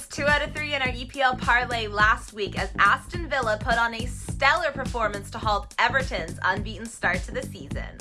was two out of three in our EPL parlay last week as Aston Villa put on a stellar performance to halt Everton's unbeaten start to the season.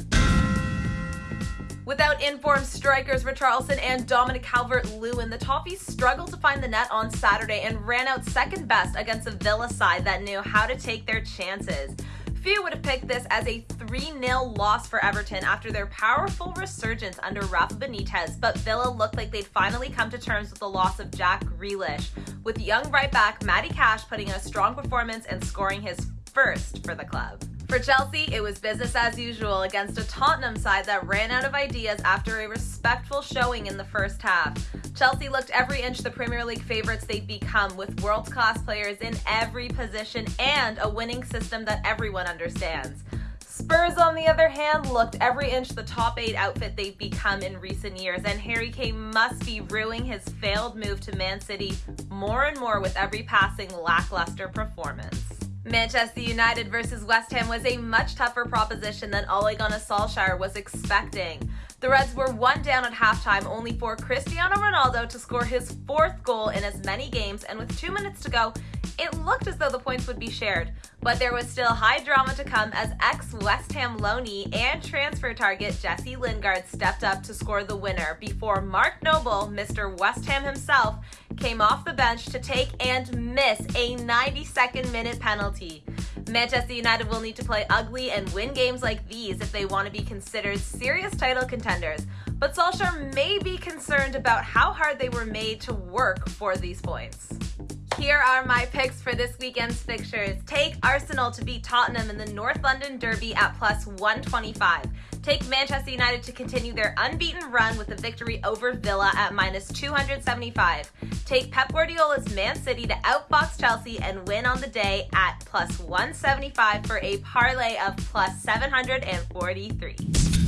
Without informed strikers Richarlison and Dominic Calvert-Lewin, the Toffees struggled to find the net on Saturday and ran out second best against a Villa side that knew how to take their chances. Few would have picked this as a 3 0 loss for Everton after their powerful resurgence under Rafa Benitez, but Villa looked like they'd finally come to terms with the loss of Jack Grealish, with young right back Matty Cash putting in a strong performance and scoring his first for the club. For Chelsea, it was business as usual against a Tottenham side that ran out of ideas after a respectful showing in the first half. Chelsea looked every inch the Premier League favorites they'd become, with world class players in every position and a winning system that everyone understands. Spurs, on the other hand, looked every inch the top eight outfit they've become in recent years, and Harry Kane must be ruining his failed move to Man City more and more with every passing lackluster performance. Manchester United versus West Ham was a much tougher proposition than Ole Gunnar Solskjaer was expecting. The Reds were one down at halftime, only for Cristiano Ronaldo to score his fourth goal in as many games, and with two minutes to go, it looked as though the points would be shared. But there was still high drama to come as ex West Ham loanee and transfer target Jesse Lingard stepped up to score the winner before Mark Noble, Mr. West Ham himself, came off the bench to take and miss a 92nd minute penalty. Manchester United will need to play ugly and win games like these if they want to be considered serious title contenders. But Solskjaer may be concerned about how hard they were made to work for these points. Here are my picks for weekend's fixtures. Take Arsenal to beat Tottenham in the North London Derby at plus 125. Take Manchester United to continue their unbeaten run with a victory over Villa at minus 275. Take Pep Guardiola's Man City to outbox Chelsea and win on the day at plus 175 for a parlay of plus 743.